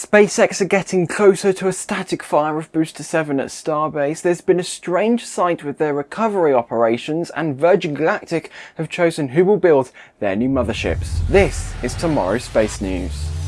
SpaceX are getting closer to a static fire of Booster 7 at Starbase. There's been a strange sight with their recovery operations and Virgin Galactic have chosen who will build their new motherships. This is tomorrow's Space News.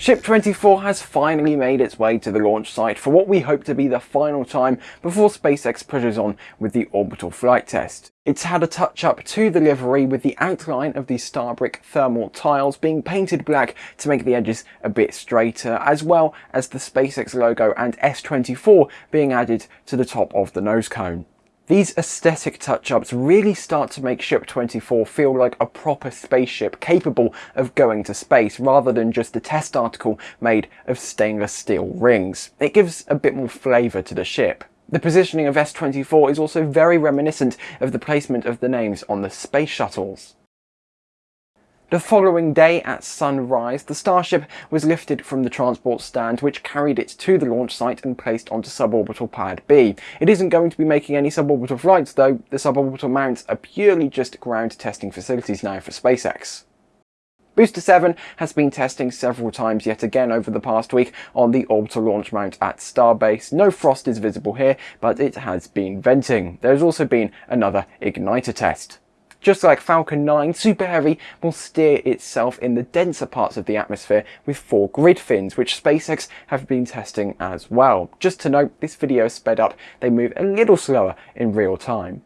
Ship 24 has finally made its way to the launch site for what we hope to be the final time before SpaceX pushes on with the orbital flight test. It's had a touch up to the livery with the outline of the Starbrick thermal tiles being painted black to make the edges a bit straighter, as well as the SpaceX logo and S24 being added to the top of the nose cone. These aesthetic touch-ups really start to make Ship 24 feel like a proper spaceship capable of going to space rather than just a test article made of stainless steel rings. It gives a bit more flavour to the ship. The positioning of S24 is also very reminiscent of the placement of the names on the space shuttles. The following day at sunrise, the Starship was lifted from the transport stand which carried it to the launch site and placed onto suborbital pad B. It isn't going to be making any suborbital flights though, the suborbital mounts are purely just ground testing facilities now for SpaceX. Booster 7 has been testing several times yet again over the past week on the orbital launch mount at Starbase. No frost is visible here, but it has been venting. There's also been another igniter test. Just like Falcon 9, Super Heavy will steer itself in the denser parts of the atmosphere with four grid fins, which SpaceX have been testing as well. Just to note, this video is sped up, they move a little slower in real time.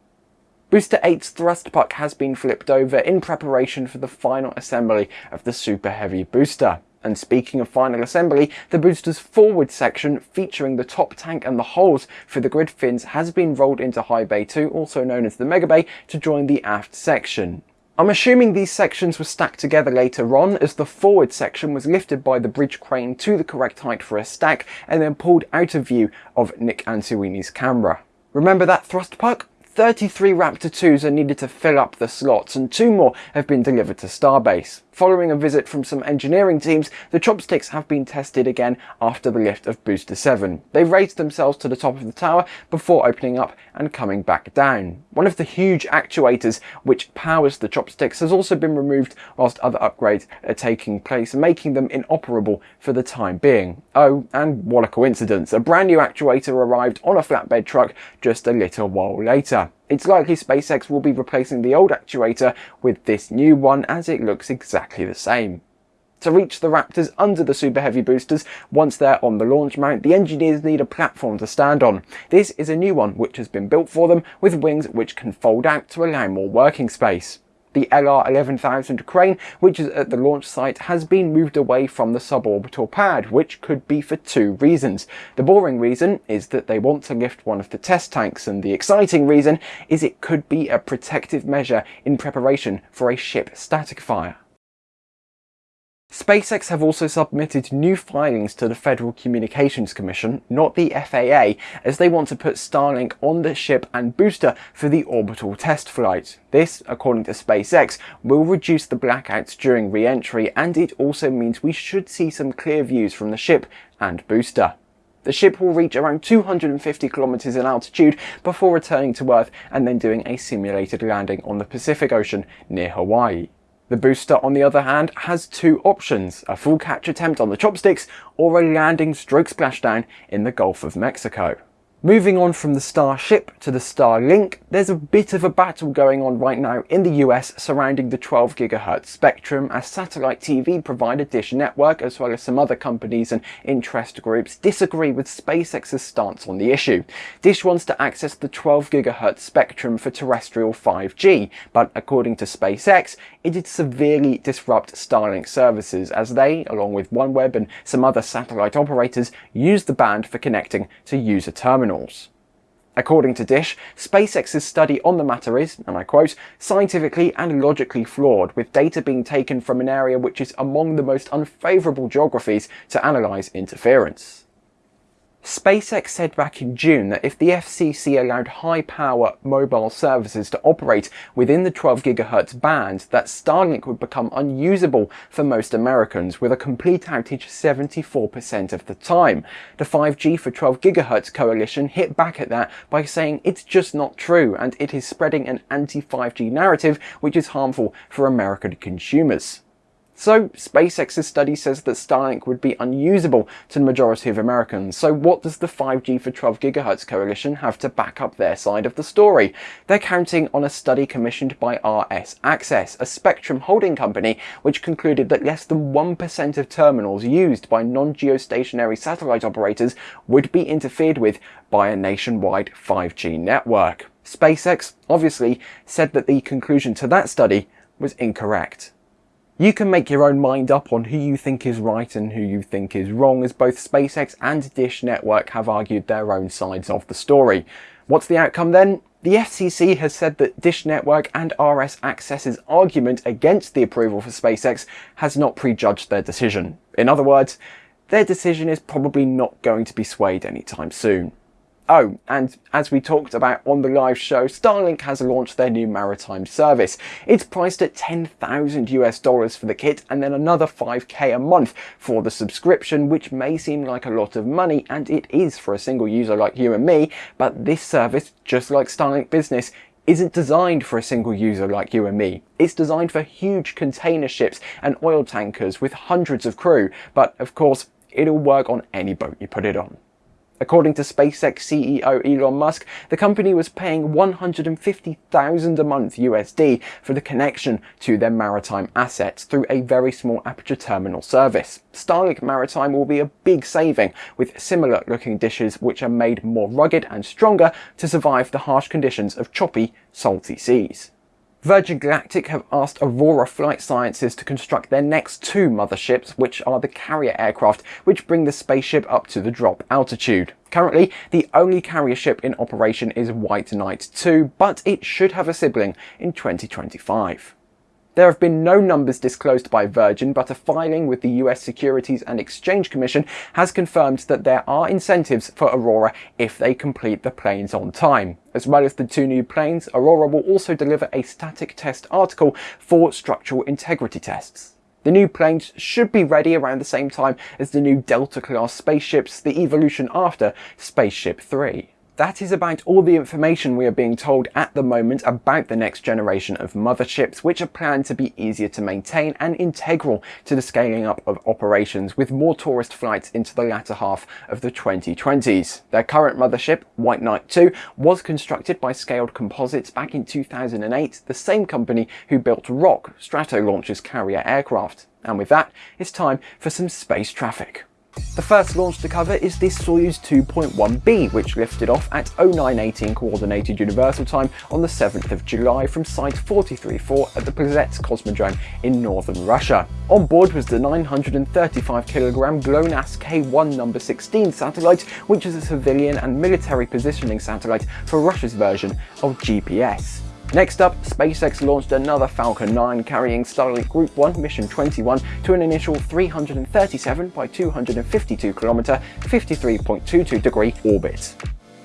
Booster 8's thrust puck has been flipped over in preparation for the final assembly of the Super Heavy booster. And speaking of final assembly, the booster's forward section featuring the top tank and the holes for the grid fins has been rolled into High Bay 2, also known as the Mega Bay, to join the aft section. I'm assuming these sections were stacked together later on as the forward section was lifted by the bridge crane to the correct height for a stack and then pulled out of view of Nic Ansuini's camera. Remember that thrust puck? 33 Raptor 2s are needed to fill up the slots and two more have been delivered to Starbase. Following a visit from some engineering teams, the chopsticks have been tested again after the lift of Booster 7. They raised themselves to the top of the tower before opening up and coming back down. One of the huge actuators which powers the chopsticks has also been removed whilst other upgrades are taking place, making them inoperable for the time being. Oh, and what a coincidence, a brand new actuator arrived on a flatbed truck just a little while later. It's likely SpaceX will be replacing the old actuator with this new one as it looks exactly the same. To reach the Raptors under the Super Heavy boosters once they're on the launch mount, the engineers need a platform to stand on. This is a new one which has been built for them with wings which can fold out to allow more working space. The LR11000 crane, which is at the launch site, has been moved away from the suborbital pad, which could be for two reasons. The boring reason is that they want to lift one of the test tanks, and the exciting reason is it could be a protective measure in preparation for a ship static fire. SpaceX have also submitted new filings to the Federal Communications Commission, not the FAA, as they want to put Starlink on the ship and booster for the orbital test flight. This, according to SpaceX, will reduce the blackouts during re-entry and it also means we should see some clear views from the ship and booster. The ship will reach around 250 kilometers in altitude before returning to Earth and then doing a simulated landing on the Pacific Ocean near Hawaii. The booster, on the other hand, has two options, a full catch attempt on the chopsticks or a landing stroke splashdown in the Gulf of Mexico. Moving on from the Starship to the Starlink, there's a bit of a battle going on right now in the US surrounding the 12 GHz spectrum as satellite TV provider Dish Network as well as some other companies and interest groups disagree with SpaceX's stance on the issue. Dish wants to access the 12 GHz spectrum for terrestrial 5G, but according to SpaceX, it'd severely disrupt Starlink services as they, along with OneWeb and some other satellite operators, use the band for connecting to user terminals. According to Dish, SpaceX's study on the matter is, and I quote, scientifically and logically flawed, with data being taken from an area which is among the most unfavourable geographies to analyse interference. SpaceX said back in June that if the FCC allowed high-power mobile services to operate within the 12 GHz band, that Starlink would become unusable for most Americans, with a complete outage 74% of the time. The 5G for 12 GHz coalition hit back at that by saying it's just not true and it is spreading an anti-5G narrative which is harmful for American consumers. So SpaceX's study says that Starlink would be unusable to the majority of Americans. So what does the 5G for 12 GHz coalition have to back up their side of the story? They're counting on a study commissioned by RS Access, a spectrum holding company, which concluded that less than 1% of terminals used by non-geostationary satellite operators would be interfered with by a nationwide 5G network. SpaceX obviously said that the conclusion to that study was incorrect. You can make your own mind up on who you think is right and who you think is wrong, as both SpaceX and Dish Network have argued their own sides of the story. What's the outcome then? The FCC has said that Dish Network and RS Access's argument against the approval for SpaceX has not prejudged their decision. In other words, their decision is probably not going to be swayed anytime soon. Oh, and as we talked about on the live show, Starlink has launched their new maritime service. It's priced at 10,000 US dollars for the kit and then another 5k a month for the subscription, which may seem like a lot of money, and it is for a single user like you and me, but this service, just like Starlink Business, isn't designed for a single user like you and me. It's designed for huge container ships and oil tankers with hundreds of crew, but of course, it'll work on any boat you put it on. According to SpaceX CEO Elon Musk, the company was paying 150,000 a month USD for the connection to their maritime assets through a very small aperture terminal service. Starlink Maritime will be a big saving with similar looking dishes which are made more rugged and stronger to survive the harsh conditions of choppy, salty seas. Virgin Galactic have asked Aurora Flight Sciences to construct their next two motherships, which are the carrier aircraft, which bring the spaceship up to the drop altitude. Currently, the only carrier ship in operation is White Knight 2, but it should have a sibling in 2025. There have been no numbers disclosed by Virgin, but a filing with the US Securities and Exchange Commission has confirmed that there are incentives for Aurora if they complete the planes on time. As well as the two new planes, Aurora will also deliver a static test article for structural integrity tests. The new planes should be ready around the same time as the new Delta-class spaceships, the evolution after Spaceship 3. That is about all the information we are being told at the moment about the next generation of motherships, which are planned to be easier to maintain and integral to the scaling up of operations with more tourist flights into the latter half of the 2020s. Their current mothership, White Knight 2, was constructed by Scaled Composites back in 2008, the same company who built Roc, Stratolauncher's carrier aircraft. And with that, it's time for some space traffic. The first launch to cover is this Soyuz 2.1b, which lifted off at 0918 Coordinated Universal Time on the 7th of July from Site 434 at the Plesetsk Cosmodrome in northern Russia. On board was the 935kg GLONASS K1 number 16 satellite, which is a civilian and military positioning satellite for Russia's version of GPS. Next up, SpaceX launched another Falcon 9 carrying Starlink Group 1 Mission 21 to an initial 337 by 252 km 53.22 degree orbit.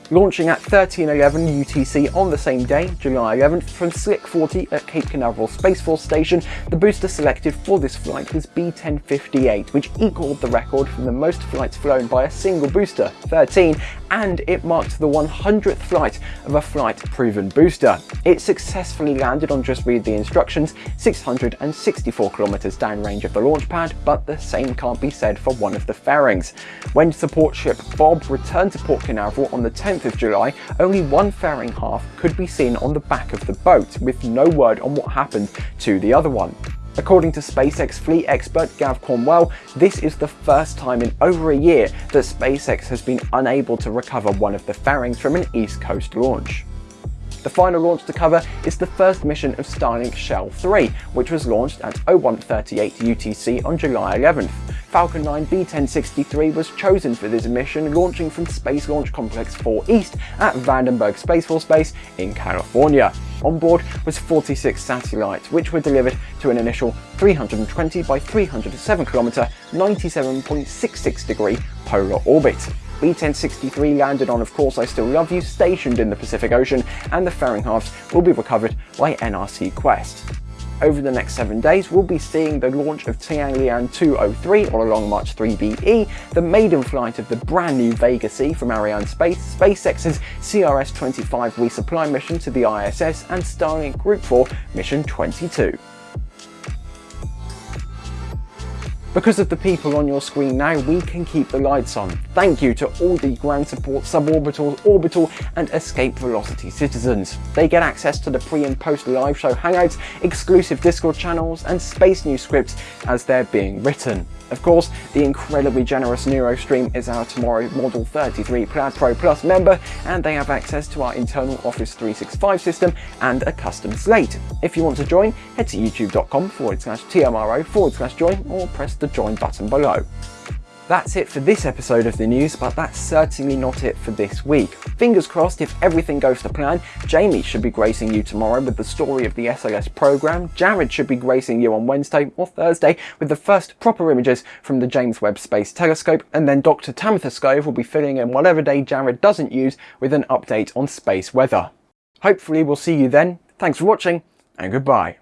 Launching at 1311 UTC on the same day, July 11th, from Slick 40 at Cape Canaveral Space Force Station, the booster selected for this flight was B1058, which equaled the record from the most flights flown by a single booster, 13, and it marked the 100th flight of a flight-proven booster. It successfully landed on just read the instructions, 664 kilometers downrange of the launch pad, but the same can't be said for one of the fairings. When support ship Bob returned to Port Canaveral on the 10th of July, only one fairing half could be seen on the back of the boat, with no word on what happened to the other one. According to SpaceX fleet expert Gav Cornwell, this is the first time in over a year that SpaceX has been unable to recover one of the fairings from an East Coast launch. The final launch to cover is the first mission of Starlink Shell 3, which was launched at 0138 UTC on July 11th. Falcon 9 B1063 was chosen for this mission, launching from Space Launch Complex 4 East at Vandenberg Space Force Base in California. On board was 46 satellites, which were delivered to an initial 320 by 307 km, 97.66 degree polar orbit. B-1063 landed on Of Course I Still Love You, stationed in the Pacific Ocean, and the fairing halves will be recovered by NRC Quest. Over the next seven days, we'll be seeing the launch of Tianlian 203 or Long March 3BE, the maiden flight of the brand new Vega C from Arianespace, SpaceX's CRS-25 resupply mission to the ISS, and Starlink Group 4 Mission 22. Because of the people on your screen now, we can keep the lights on. Thank you to all the ground support, suborbital, orbital and escape velocity citizens. They get access to the pre and post live show hangouts, exclusive Discord channels and space news scripts as they're being written. Of course, the incredibly generous NeuroStream is our Tomorrow Model 33 Plaid Pro Plus member, and they have access to our internal Office 365 system and a custom slate. If you want to join, head to youtube.com forward slash TMRO forward slash join or press the join button below. That's it for this episode of the news, but that's certainly not it for this week. Fingers crossed if everything goes to plan, Jamie should be gracing you tomorrow with the story of the SLS program, Jared should be gracing you on Wednesday or Thursday with the first proper images from the James Webb Space Telescope, and then Dr. Tamitha Skov will be filling in whatever day Jared doesn't use with an update on space weather. Hopefully we'll see you then, thanks for watching, and goodbye.